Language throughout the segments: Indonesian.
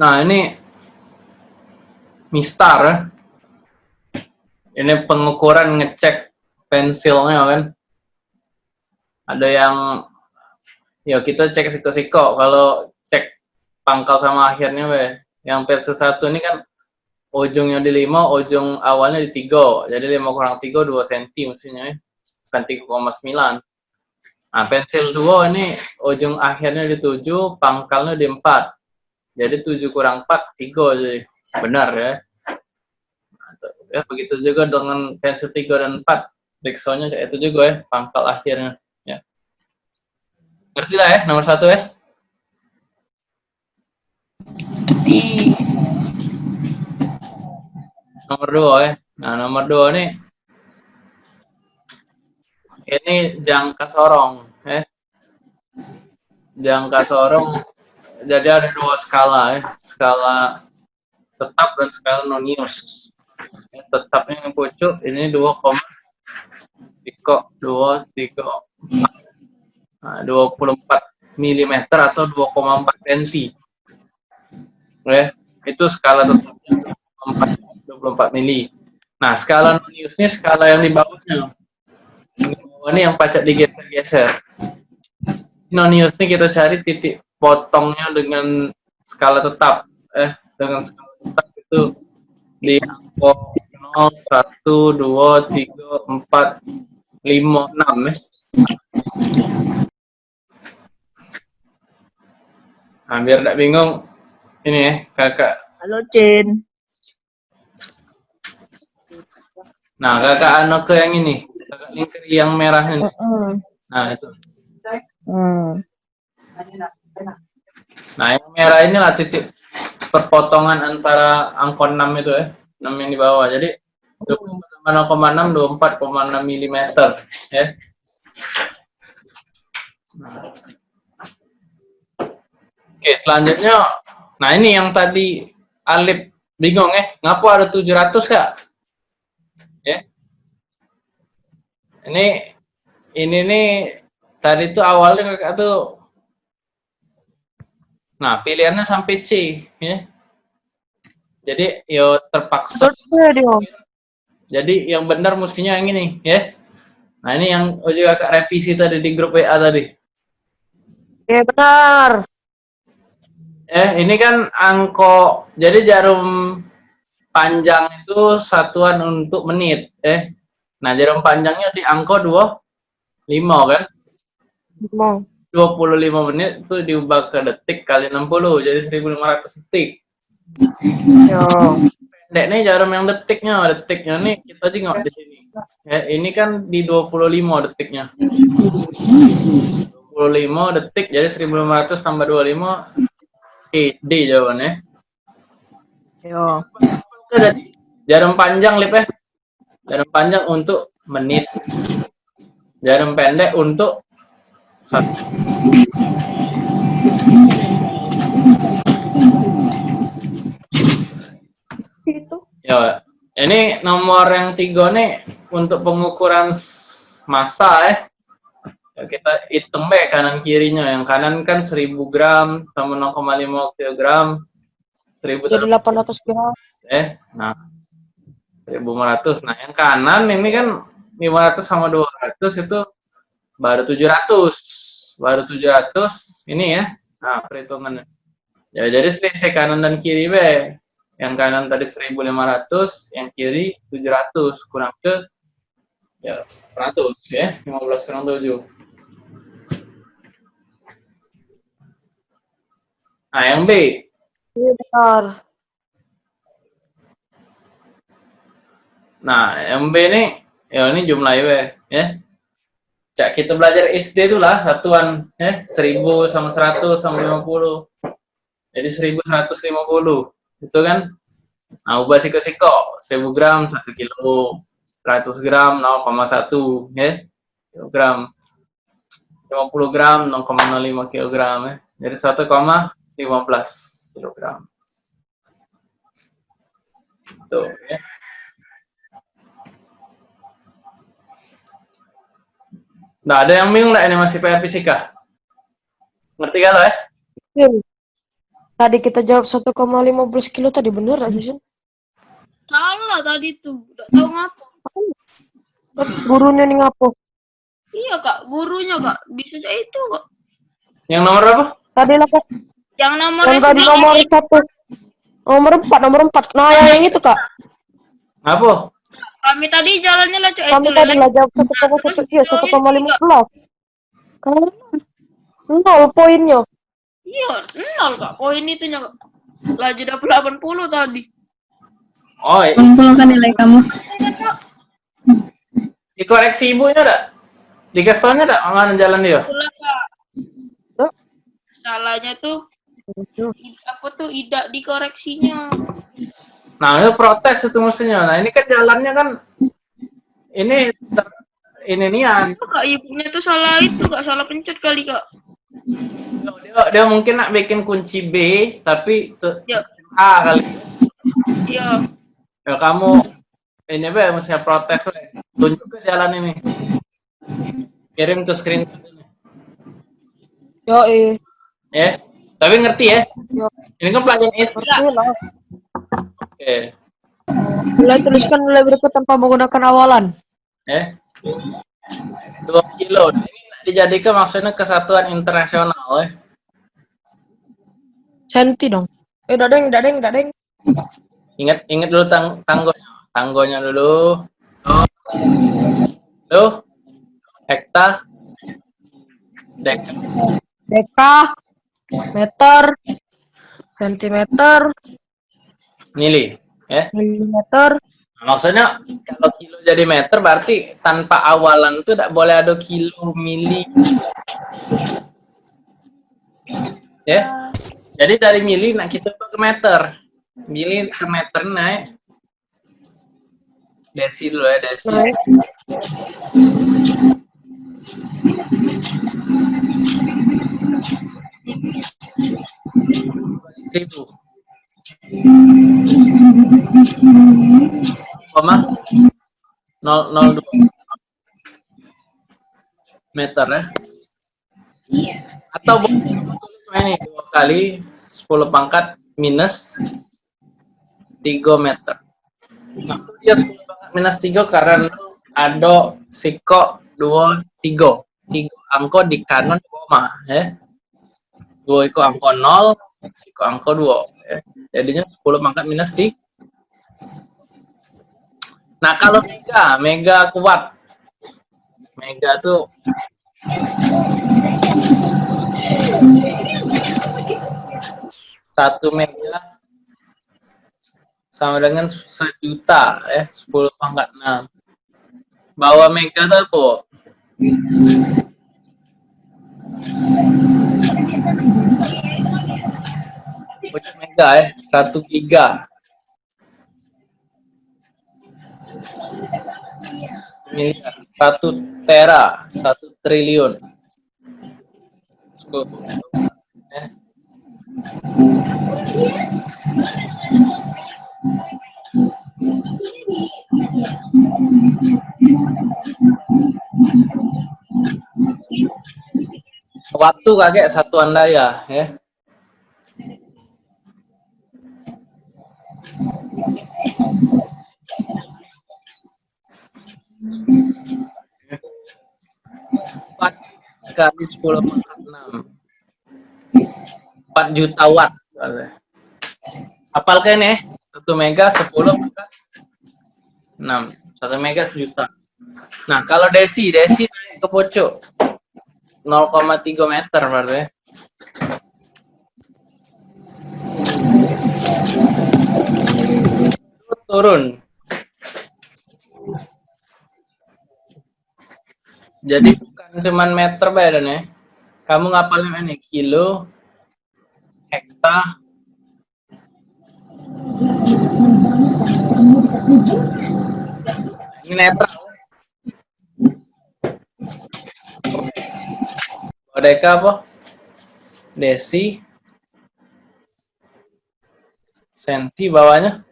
Nah, ini mistar. Ini pengukuran ngecek pensilnya kan. Ada yang ya kita cek siko-siko kalau cek pangkal sama akhirnya we. Yang pensil satu ini kan ujungnya di 5, ujung awalnya di 3. Jadi 5 kurang 3 2 cm mestinya ya. Bukan 3,9. Nah, pensil 2 ini ujung akhirnya di 7, pangkalnya di 4. Jadi 7 kurang 4, 3 jadi. Benar ya. Ya, begitu juga dengan pensil 3 dan 4. Riksonya itu juga ya, pangkal akhirnya. Ya. Ngerti lah ya, nomor satu ya? Ngerti. Nomor dua ya. Nah, nomor dua nih. Ini jangka sorong. Ya. Jangka sorong jadi ada dua skala ya, skala tetap dan skala nonius. Ya, tetapnya yang pucuk ini 2, siko 2, 3, nah, 24 mm atau 2,4 cm. Ya, itu skala tetapnya 24 mili. Nah, skala nonius ini skala yang di bawahnya. Ini yang pacak digeser-geser. Nonius ini kita cari titik potongnya dengan skala tetap eh dengan skala tetap itu di angka 0, 1, 2, 3, 4, 5, 6 ya. Nah, biar tidak bingung, ini ya, kakak. Halo, Cin. Nah, kakak anak ke yang ini, lingkar yang merah ini. Uh Nah, itu. Hmm. Nah, yang merah ini lah titik perpotongan antara angka 6 itu ya, 6 yang di bawah. Jadi 0,6, 24,6 mm ya. Nah. Oke, selanjutnya, nah ini yang tadi Alip bingung ya, ngapa ada 700 kak? Ya. Ini, ini nih, tadi tuh awalnya kakak tuh Nah, pilihannya sampai C, ya. Jadi, yo terpaksa. Jadi, yang benar mestinya yang ini, ya. Nah, ini yang juga kak revisi tadi di grup WA tadi. Ya, benar. Eh, ini kan angko, jadi jarum panjang itu satuan untuk menit, eh. Nah, jarum panjangnya di angko 25 kan? 5. 25 menit itu diubah ke detik kali 60 jadi 1500 detik Yo. pendek nih jarum yang detiknya detiknya nih kita nggak di sini ya, ini kan di 25 detiknya 25 detik jadi 1500 tambah 25 eh, D jawabannya Yo. jarum panjang lip ya jarum panjang untuk menit jarum pendek untuk satu. Itu. Ya, ini nomor yang tiga nih untuk pengukuran massa ya. ya kita hitung baik kanan kirinya. Yang kanan kan 1000 gram sama 0,5 kg. 1000 Jadi 800 gram. Eh, nah 1500. Nah, yang kanan ini kan 500 sama 200 itu baru 700 baru 700 ini ya. Nah perhitungannya. Ya jadi selisih kanan dan kiri be. Yang kanan tadi 1500 yang kiri 700 kurang ke ya 100 ya. 15 kurang 7 nah yang B. Iya benar. Nah yang B ini ya ini jumlah IW ya. Cak kita belajar SD itu lah satuan ya 1000 sama 100 sama 50. Jadi 1150. Itu kan? Nah ubah siko-siko 1000 gram 1 kilo 100 gram 0,1 ya kilogram. 50 gram 0,05 kilogram ya. Jadi 1,15 kilogram. Tuh ya Nah, ada yang bingung nggak ini masih PR fisika? Ngerti kan lo ya? Tadi kita jawab 1,15 kilo tadi bener aja sih. Salah tadi tuh. Udah tahu ngapa. Gurunya nih ngapo? Iya kak, gurunya kak. Bisa aja itu kak. Yang nomor berapa? Tadi lah kak. Yang nomornya Yang tadi nomor satu. Nomor empat, nomor empat. Nah yang, yang itu kak. Apa? Kami tadi jalannya lah cuy. Kami itu tadi lah jawab satu koma satu iya satu koma lima belas. Kan nol poinnya. Iya, nol kak. Poin itunya kak. Laju dapat 80 tadi. Oh, i- 80 kan nilai kamu. dikoreksi ibunya enggak? Dikasih taunya enggak mana jalan dia? Salahnya tuh apa tuh tidak dikoreksinya. Nah, itu protes itu mestinya. Nah, ini kan jalannya kan ini ini nian. Itu kak ibunya tuh salah itu kak salah pencet kali kak. Dia, dia mungkin nak bikin kunci B tapi tu- Ya. A kali. Iya. Ya kamu ini be mesti protes we. Tunjuk ke jalan ini. Kirim ke screen. Yo eh. Ya. Tapi ngerti ya? Yo. Ini kan pelajaran SD. Ngerti lah. Oke. Mulai tuliskan nilai berikut tanpa menggunakan awalan. Ya. Dua kilo. Ini dijadikan maksudnya kesatuan internasional ya. Senti dong. Eh dadeng, dadeng, dadeng. Ingat ingat dulu tang tanggonya. Tanggonya dulu. Tuh. Hekta. Dek. Deka, meter, sentimeter, Mili. Ya. milimeter. Maksudnya kalau kilo jadi meter berarti tanpa awalan tuh tidak boleh ada kilo, mili. Ya. Jadi dari mili nak kita ke meter. Mili ke meter naik. Desi dulu ya, desi. Ribu. Koma nol nol dua meter ya. Atau boleh tulis ini dua kali 10 pangkat minus 3 meter. Nah, dia 10 pangkat minus 3 karena ada siko 2 3. 3 angko di kanan koma ya. 2 itu angko 0, siko angko 2 ya. Jadinya 10 pangkat minus 3. Nah, kalau mega, mega kuat. Mega tuh satu mega sama dengan sejuta ya 10 pangkat 6 bawa mega tuh apa? Punya mega ya satu giga miliar satu tera satu triliun Tuh. Eh. Waktu kakek satuan daya ya. Empat kali sepuluh pangkat enam. Empat juta watt. Apalkan ya, satu mega sepuluh pangkat enam. Satu mega sejuta. Nah, kalau desi, desi naik ke pojok. 0,3 meter berarti Turun. Jadi bukan cuman meter badan ya. Kamu ngapalin ini kilo, hekta, ini netral. Bodeka apa? Desi. Senti bawahnya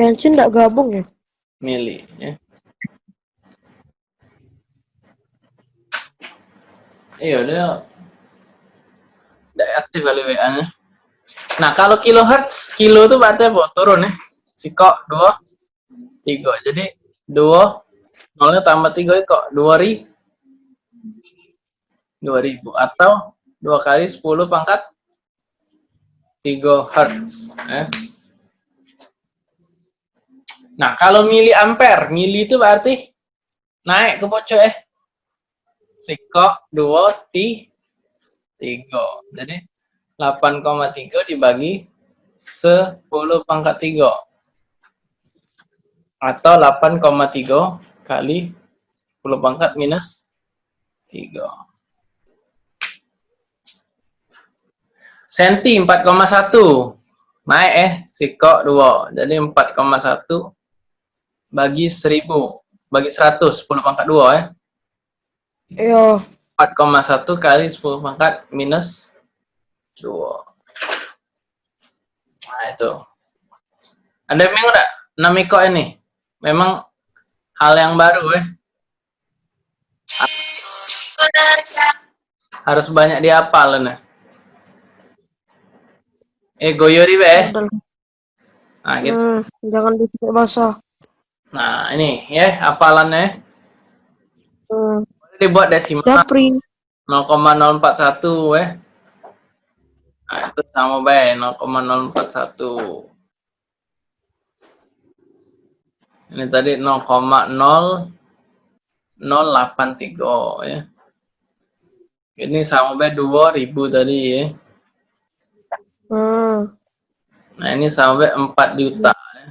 Kelcin nggak gabung ya? mili ya. Iya, dia tidak aktif kali WA-nya. Nah, kalau kilohertz, kilo itu berarti apa? Turun ya. Sikok, dua, tiga. Jadi, dua, nolnya tambah tiga, kok. Dua ri, dua ribu. Atau, dua kali sepuluh pangkat tiga hertz. Ya. Nah, kalau mili ampere, mili itu berarti naik ke pojok eh. Sikok, dua, ti, tiga. Jadi, 8,3 dibagi 10 pangkat 3. Atau 8,3 kali 10 pangkat minus 3. Senti 4,1. Naik eh, sikok 2. Jadi 4,1 bagi 1000. Bagi 100, 10 pangkat 2 eh. Iya. 4,1 kali 10 pangkat minus 2. Nah itu. Anda bingung enggak? Namiko ini. Memang hal yang baru eh. Harus banyak dihafal nih. Eh goyori be. Nah, gitu. Hmm, jangan disampai basah. Nah, ini ya hafalannya. Hmm. Boleh dibuat desimal Japri. 0,041 eh. Nah, itu sama baik 0,041. Ini tadi 0,0083 ya. Ini sama baik 2000 tadi ya. Hmm. Nah, ini sama baik 4 juta ya.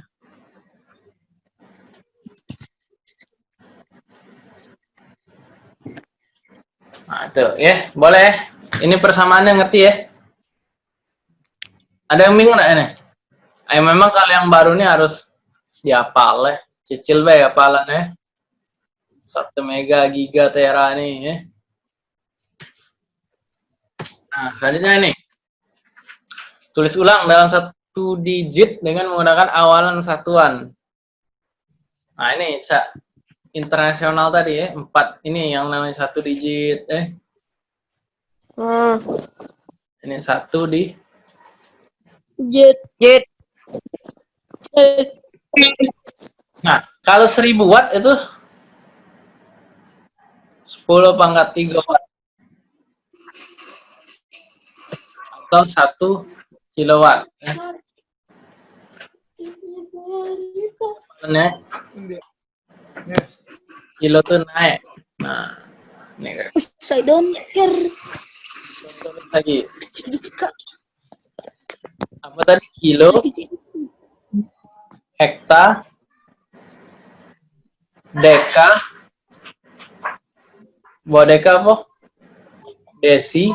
Nah, itu ya, boleh. Ini persamaannya ngerti ya? Ada yang bingung nggak ini? Eh, memang kalau yang baru ini harus dihafal ya. Cicil be hafalannya. Satu mega giga tera nih ya. Nah, selanjutnya ini. Tulis ulang dalam satu digit dengan menggunakan awalan satuan. Nah, ini internasional tadi ya. Empat ini yang namanya satu digit eh. Hmm. Ini satu di. Jet. Nah, kalau 1000 watt itu 10 pangkat 3 watt. Atau 1 kilowatt. Ya. Kilo tuh naik. Nah, ini guys. I don't care. Lagi. Apa tadi? Kilo, hekta, deka, buat deka apa? Desi,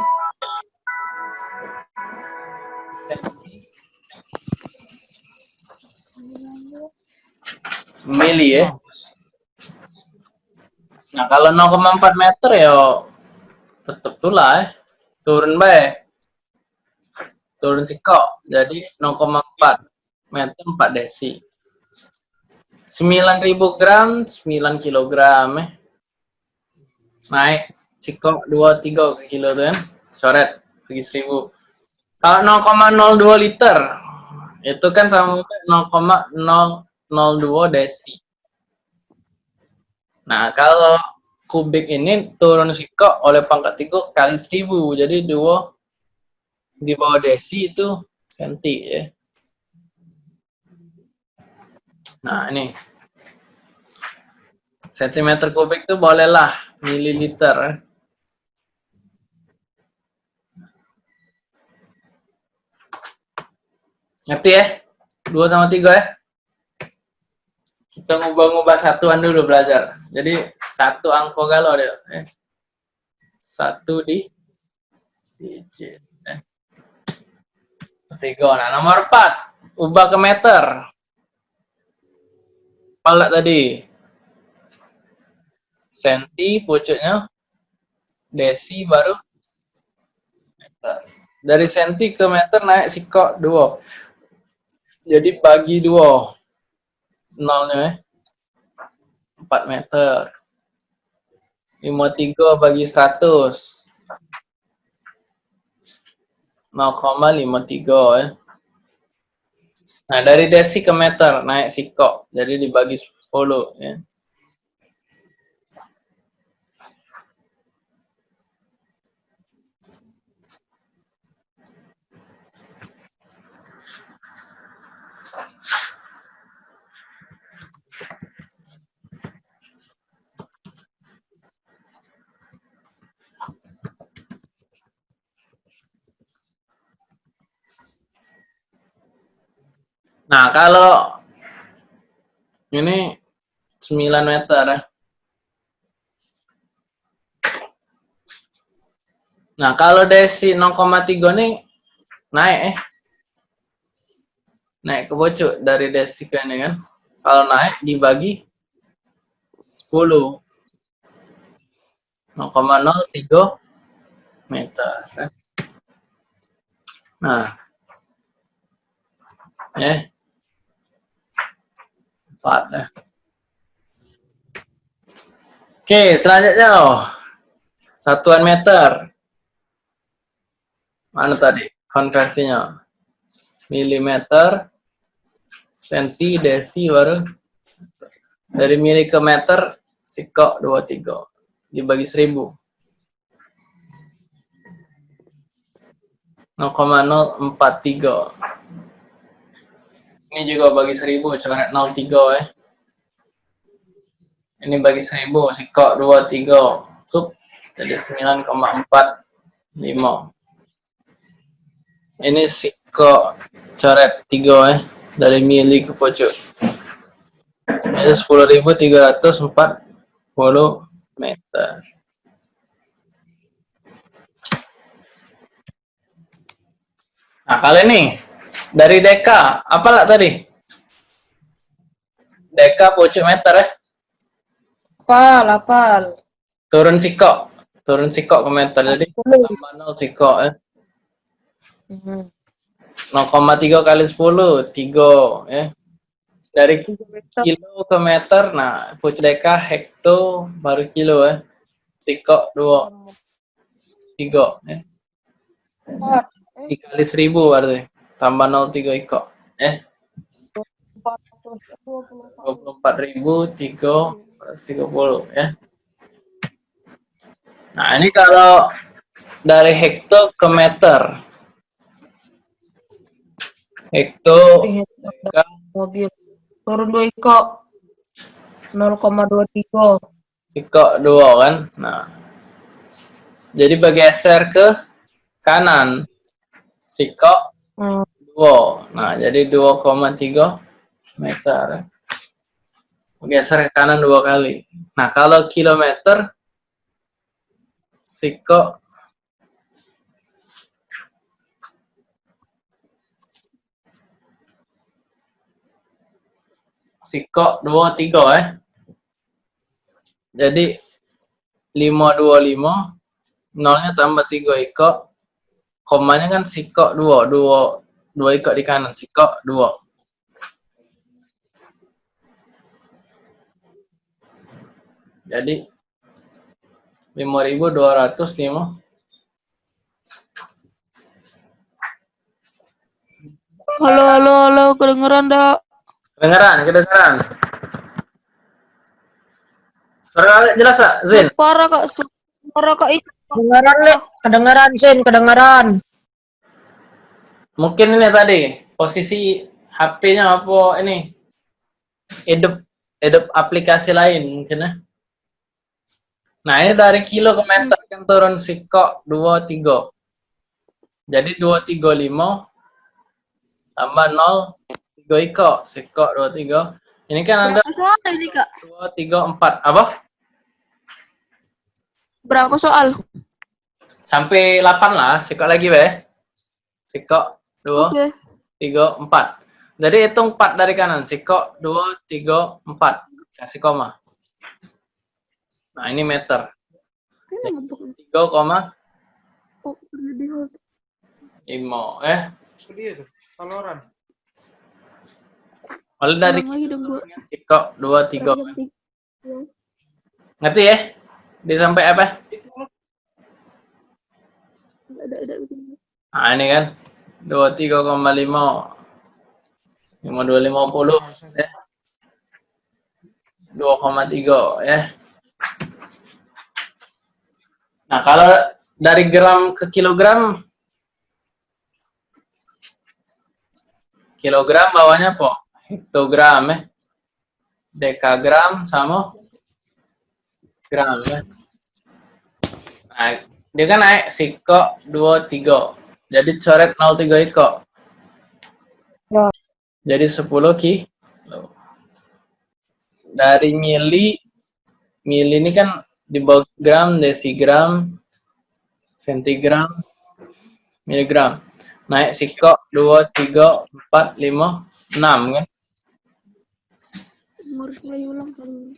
mili ya. Nah kalau 0,4 meter ya tetep tuh lah ya. Turun baik. Turun sikok. Jadi 0,4 meter 4 desi. 9000 gram, 9 kilogram ya. Naik sikok 23 kilo tuh kan. Coret bagi 1000. Kalau 0,02 liter itu kan sama 0,002 desi. Nah, kalau kubik ini turun sikok oleh pangkat 3 kali 1000. Jadi 2 di bawah desi itu senti ya. Nah, ini. Sentimeter kubik itu bolehlah mililiter. Ngerti ya? 2 sama 3 ya? Kita ngubah-ngubah satuan dulu belajar. Jadi satu angko galau deh. Eh. Satu di digit. Eh. Tiga. Nah, nomor 4. Ubah ke meter. Pala tadi. Senti pucuknya. Desi baru meter. Dari senti ke meter naik sikok 2. Jadi bagi 2 nolnya eh. 4 meter. 53 bagi 100. 0,53 ya. Nah, dari desi ke meter naik sikok. Jadi dibagi 10 ya. Nah, kalau ini 9 meter ya. Nah, kalau desi 0,3 nih naik eh. Naik ke bocok dari desi ke ini kan. Kalau naik dibagi 10. 0,03 meter. ya. Nah. Eh. Ya. Oke, selanjutnya oh. Satuan meter. Mana tadi konversinya? Milimeter, senti, desi, baru dari mili ke meter, sikok 23 dibagi 1000. 0,043. Ini juga bagi 1000, coret 03 ya. Ini bagi 1000, sikok 23. Sup, jadi 9,45. Ini sikok coret 3 ya, dari mili ke pojok. Ini 10.340 meter. Nah, kali ini dari deka, apa lah tadi? Deka pojok meter ya. Apal, apal. Turun sikok, turun sikok ke meter. Jadi 0 sikok ya. Hmm. 0,3 kali 10, 3 ya. Dari kilo ke meter, nah pojok deka hekto baru kilo ya. Sikok 2, 3 ya. Empat. Dikali 1000 berarti. Tambah 03 ikok. Eh, 24.000 330 ya. Nah, ini kalau dari hekto ke meter. Hekto mobil turun dua ikok 0,23 ikok 2 kan. Nah. Jadi bergeser ke kanan. Sikok hmm. 2. Nah, jadi 2,3 meter. Geser ke kanan dua kali. Nah, kalau kilometer, sikok sikok 23 eh. Jadi 525 nolnya tambah 3 ikok komanya kan sikok 2 2 2 ikok di kanan sikok 2 jadi 5205 Halo, halo, halo, kedengeran dak? kedengeran kedengeran suara jelas gak Zin Suara kak, suara kak itu. Kedengaran le kedengaran Sin. Kedengaran mungkin ini tadi posisi HP-nya apa ini? Hidup hidup aplikasi lain mungkin ya. Nah ini dari kilo ke meter kan turun sikok 23 jadi 235 tambah 0 3 ikok sikok 23 ini kan ada soal ini kak? 2 3 4 apa Berapa soal? sampai 8 lah sikok lagi be sikok 2 Oke. tiga, empat. Jadi hitung empat dari kanan. Sikok, dua, tiga, empat. Kasih koma. Nah, ini meter. Ini ngebuk. Tiga koma Oh, lima. Eh, Dia tuh, saloran. lalu dari sikok, dua, tiga. Ngerti ya? Di sampai apa? Nah, ini kan 23,5 5250 ya. 2,3 ya. Nah, kalau dari gram ke kilogram kilogram bawahnya apa? Hektogram ya. Dekagram sama gram ya. Nah, dia kan naik siko 23. Jadi coret 03 iko. Ya. Jadi 10 kilo. Dari mili, mili ini kan di gram, desigram, sentigram, miligram. Naik siko 2, 3, 4, 5, 6 kan. Harus mulai ulang kali.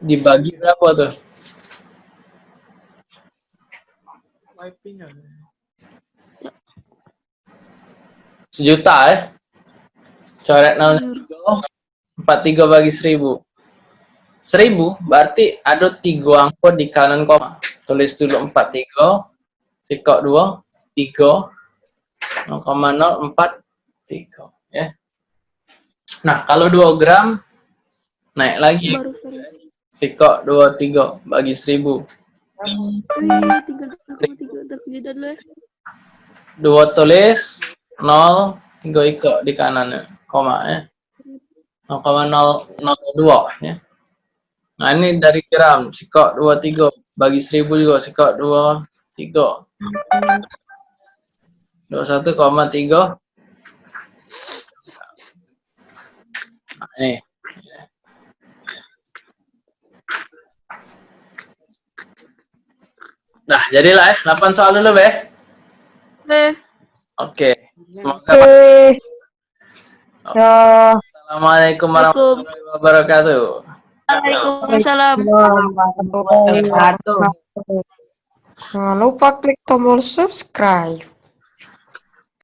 Dibagi berapa tuh? Wiping. Sejuta ya. Coret 03, 43 bagi 1000. 1000 berarti ada tiga angka di kanan koma. Tulis dulu 43, sikok 2, 3, 0,043 ya. Nah, kalau 2 gram naik lagi Baru sekali. Sikok 23 bagi 1000. Wih, tiga tiga tiga dulu ya. 2 tulis 0 3 iko di kanan koma ya. 0,002 ya. Nah, ini dari gram sikok 23 bagi 1000 juga sikok 23. 21,3 Nah, ini. Nah, jadilah ya. 8 soal dulu, Be. Oke. Oke. Semoga Oke. Ya. Assalamualaikum warahmatullahi wabarakatuh. Waalaikumsalam. Jangan lupa klik tombol subscribe.